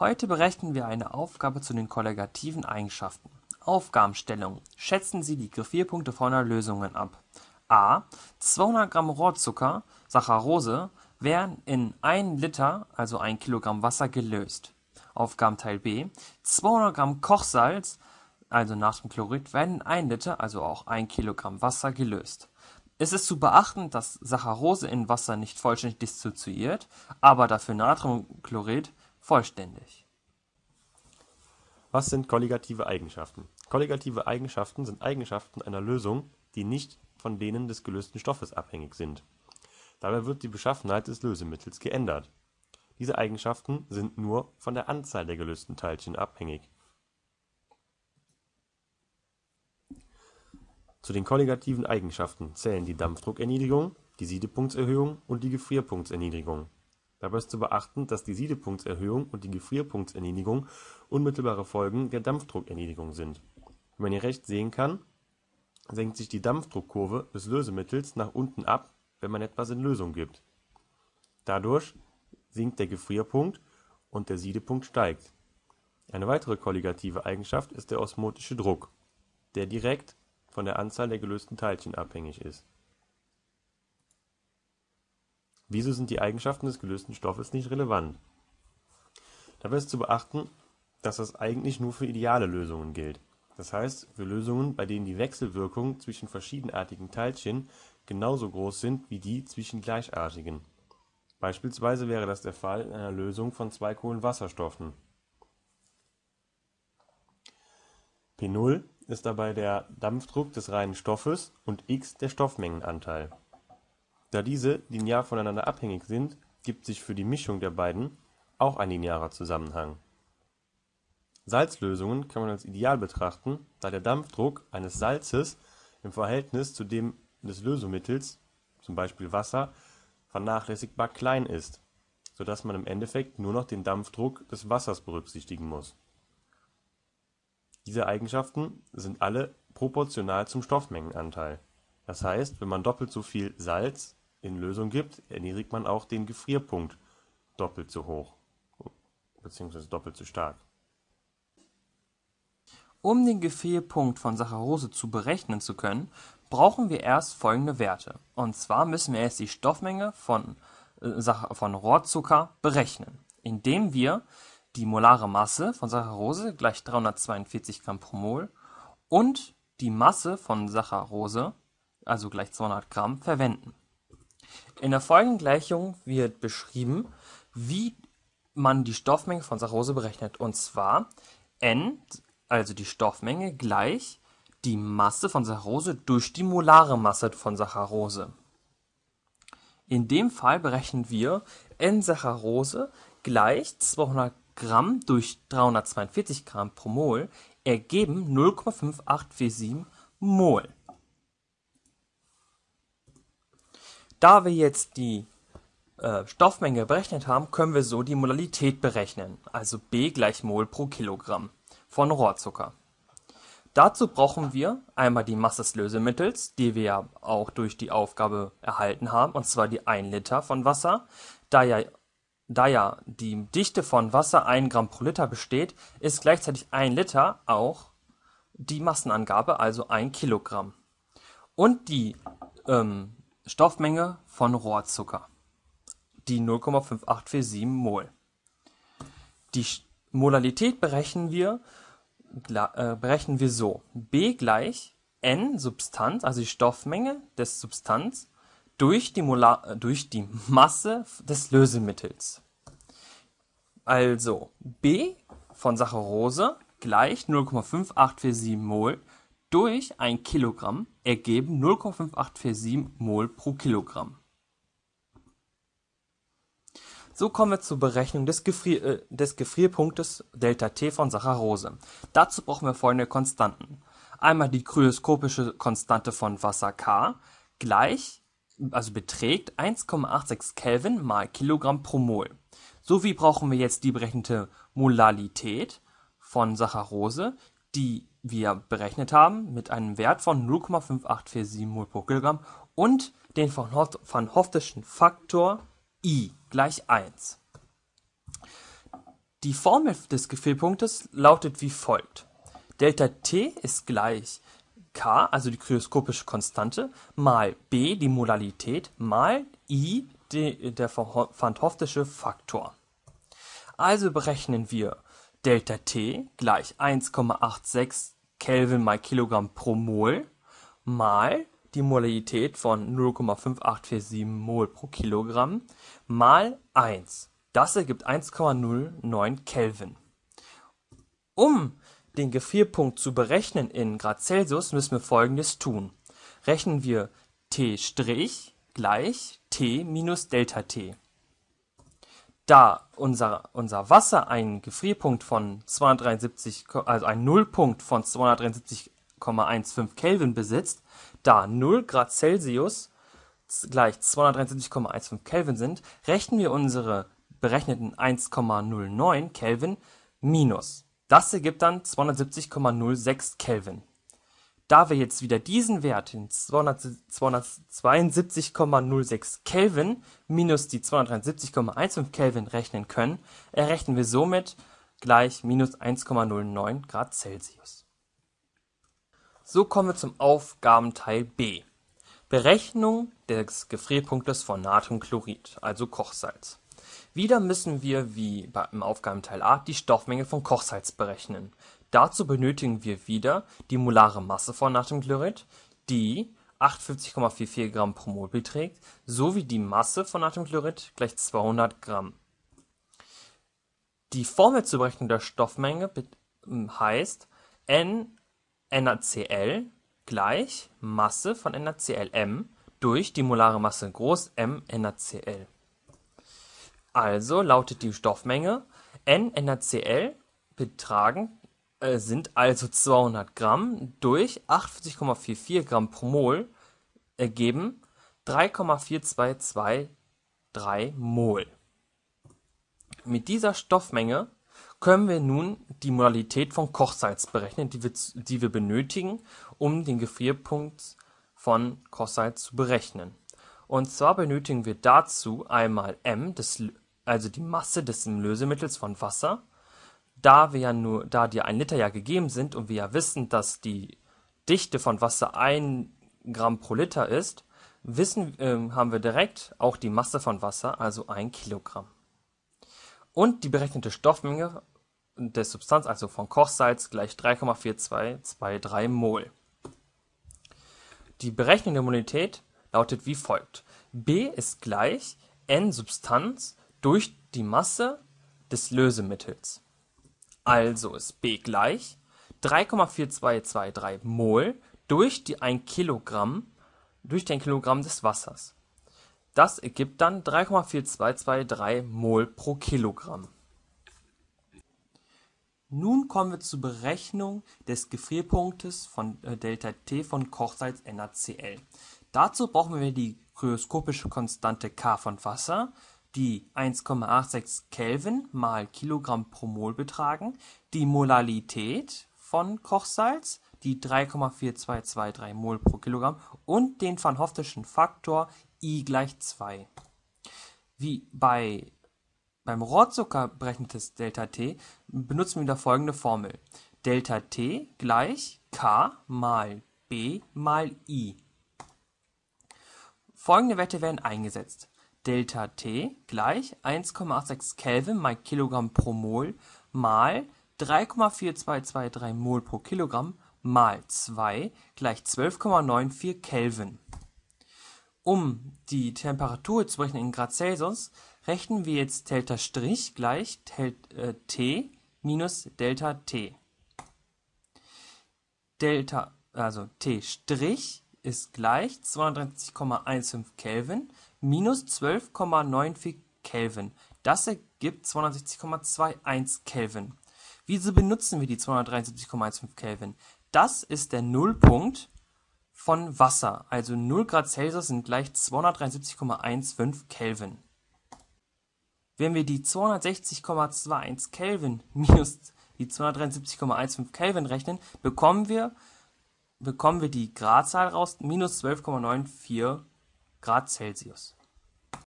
Heute berechnen wir eine Aufgabe zu den kolligativen Eigenschaften. Aufgabenstellung: Schätzen Sie die Gefrierpunkte folgender Lösungen ab: a. 200 Gramm Rohrzucker (Saccharose) werden in 1 Liter also 1 Kilogramm Wasser gelöst. Aufgabenteil B: 200 Gramm Kochsalz also Natriumchlorid werden in 1 Liter also auch 1 Kilogramm Wasser gelöst. Es ist zu beachten, dass Saccharose in Wasser nicht vollständig dissoziiert, aber dafür Natriumchlorid vollständig. Was sind kolligative Eigenschaften? Kolligative Eigenschaften sind Eigenschaften einer Lösung, die nicht von denen des gelösten Stoffes abhängig sind. Dabei wird die Beschaffenheit des Lösemittels geändert. Diese Eigenschaften sind nur von der Anzahl der gelösten Teilchen abhängig. Zu den kolligativen Eigenschaften zählen die Dampfdruckerniedrigung, die Siedepunktserhöhung und die Gefrierpunktserniedrigung. Dabei ist zu beachten, dass die Siedepunktserhöhung und die Gefrierpunktserniedrigung unmittelbare Folgen der Dampfdruckerniedrigung sind. Wie man hier rechts sehen kann, senkt sich die Dampfdruckkurve des Lösemittels nach unten ab, wenn man etwas in Lösung gibt. Dadurch sinkt der Gefrierpunkt und der Siedepunkt steigt. Eine weitere kolligative Eigenschaft ist der osmotische Druck, der direkt von der Anzahl der gelösten Teilchen abhängig ist. Wieso sind die Eigenschaften des gelösten Stoffes nicht relevant? Dabei ist zu beachten, dass das eigentlich nur für ideale Lösungen gilt, das heißt für Lösungen, bei denen die Wechselwirkungen zwischen verschiedenartigen Teilchen genauso groß sind wie die zwischen gleichartigen. Beispielsweise wäre das der Fall in einer Lösung von zwei Kohlenwasserstoffen. P0 ist dabei der Dampfdruck des reinen Stoffes und x der Stoffmengenanteil. Da diese linear voneinander abhängig sind, gibt sich für die Mischung der beiden auch ein linearer Zusammenhang. Salzlösungen kann man als ideal betrachten, da der Dampfdruck eines Salzes im Verhältnis zu dem des Lösemittels zum Beispiel Wasser vernachlässigbar klein ist, so dass man im Endeffekt nur noch den Dampfdruck des Wassers berücksichtigen muss diese Eigenschaften sind alle proportional zum Stoffmengenanteil, das heißt, wenn man doppelt so viel Salz in Lösung gibt, erniedrigt man auch den Gefrierpunkt doppelt so hoch bzw. doppelt so stark. Um den Gefrierpunkt von Saccharose zu berechnen zu können, brauchen wir erst folgende Werte. Und zwar müssen wir erst die Stoffmenge von, äh, von Rohrzucker berechnen, indem wir die molare Masse von Saccharose gleich 342 Gramm pro Mol und die Masse von Saccharose, also gleich 200 Gramm, verwenden. In der folgenden Gleichung wird beschrieben, wie man die Stoffmenge von Saccharose berechnet. Und zwar n, also die Stoffmenge, gleich die Masse von Saccharose durch die molare Masse von Saccharose. In dem Fall berechnen wir n Saccharose gleich 200 Gramm durch 342 Gramm pro Mol ergeben 0,5847 Mol. Da wir jetzt die äh, Stoffmenge berechnet haben, können wir so die Molalität berechnen, also B gleich Mol pro Kilogramm von Rohrzucker. Dazu brauchen wir einmal die Masse des Lösemittels, die wir ja auch durch die Aufgabe erhalten haben, und zwar die 1 Liter von Wasser. Da ja da ja die Dichte von Wasser 1 Gramm pro Liter besteht, ist gleichzeitig 1 Liter auch die Massenangabe, also 1 Kilogramm. Und die ähm, Stoffmenge von Rohrzucker, die 0,5847 Mol. Die Molalität berechnen wir, äh, berechnen wir so. B gleich N Substanz, also die Stoffmenge des Substanz, durch die, Molar, durch die Masse des Lösemittels. Also B von Saccharose gleich 0,5847 Mol durch 1 Kilogramm ergeben 0,5847 Mol pro Kilogramm. So kommen wir zur Berechnung des, Gefrier äh, des Gefrierpunktes ΔT von Saccharose. Dazu brauchen wir folgende Konstanten. Einmal die kryoskopische Konstante von Wasser K gleich also beträgt 1,86 Kelvin mal Kilogramm pro Mol. Sowie brauchen wir jetzt die berechnete Molalität von Saccharose, die wir berechnet haben mit einem Wert von 0,5847 Mol pro Kilogramm und den von, van Hoftischen Faktor I gleich 1. Die Formel des Gefrierpunktes lautet wie folgt: Delta-T ist gleich K, also die kryoskopische Konstante, mal B, die Molalität, mal I, die, der van 't Hoftische Faktor. Also berechnen wir Delta-T gleich 1,86 Kelvin mal Kilogramm pro Mol mal die Molalität von 0,5847 Mol pro Kilogramm mal 1. Das ergibt 1,09 Kelvin. Um den Gefrierpunkt zu berechnen in Grad Celsius, müssen wir folgendes tun: Rechnen wir T' gleich T minus Delta-T. Da unser, unser Wasser einen Gefrierpunkt von 273, also einen Nullpunkt von 273,15 Kelvin besitzt, da 0 Grad Celsius gleich 273,15 Kelvin sind, rechnen wir unsere berechneten 1,09 Kelvin minus. Das ergibt dann 270,06 Kelvin. Da wir jetzt wieder diesen Wert in 272,06 Kelvin minus die 273,15 Kelvin rechnen können, errechnen wir somit gleich minus 1,09 Grad Celsius. So kommen wir zum Aufgabenteil B. Berechnung des Gefrierpunktes von Natriumchlorid, also Kochsalz. Wieder müssen wir wie im Aufgabenteil A die Stoffmenge von Kochsalz berechnen. Dazu benötigen wir wieder die molare Masse von Natriumchlorid, die 58,44 Gramm pro Mol beträgt, sowie die Masse von Natriumchlorid gleich 200 Gramm. Die Formel zur Berechnung der Stoffmenge heißt N NaCl gleich Masse von NaClM durch die molare Masse groß M NaCl also lautet die Stoffmenge N NaCl betragen äh, sind also 200 Gramm durch 48,44 Gramm pro Mol ergeben 3,4223 Mol. Mit dieser Stoffmenge können wir nun die Modalität von Kochsalz berechnen, die wir, die wir benötigen, um den Gefrierpunkt von Kochsalz zu berechnen. Und zwar benötigen wir dazu einmal m, das also die Masse des Lösemittels von Wasser, da wir ja nur, da die 1 Liter ja gegeben sind und wir ja wissen, dass die Dichte von Wasser 1 Gramm pro Liter ist, wissen, äh, haben wir direkt auch die Masse von Wasser, also 1 Kilogramm. Und die berechnete Stoffmenge der Substanz, also von Kochsalz, gleich 3,4223 Mol. Die berechnende Molität lautet wie folgt. B ist gleich N Substanz durch die Masse des Lösemittels. Also ist B gleich 3,4223 Mol durch die 1 Kilogramm durch den Kilogramm des Wassers. Das ergibt dann 3,4223 Mol pro Kilogramm. Nun kommen wir zur Berechnung des Gefrierpunktes von äh, Delta-T von Kochsalz NaCl. Dazu brauchen wir die kryoskopische Konstante K von Wasser die 1,86 Kelvin mal Kilogramm pro Mol betragen, die Molalität von Kochsalz, die 3,4223 Mol pro Kilogramm und den van Hoftischen Faktor I gleich 2. Wie bei beim Rohrzucker berechnetes Delta-T benutzen wir wieder folgende Formel. Delta-T gleich K mal B mal I. Folgende Werte werden eingesetzt Delta-T gleich 1,86 Kelvin mal Kilogramm pro Mol mal 3,4223 Mol pro Kilogramm mal 2 gleich 12,94 Kelvin. Um die Temperatur zu berechnen in Grad Celsius, rechnen wir jetzt Delta' gleich äh, T minus Delta T. Delta, also T' ist gleich 230,15 Kelvin minus 12,94 Kelvin. Das ergibt 260,21 Kelvin. Wieso benutzen wir die 273,15 Kelvin? Das ist der Nullpunkt von Wasser, also 0 Grad Celsius sind gleich 273,15 Kelvin. Wenn wir die 260,21 Kelvin minus die 273,15 Kelvin rechnen, bekommen wir, bekommen wir die Gradzahl raus, minus 12,94 Grad Celsius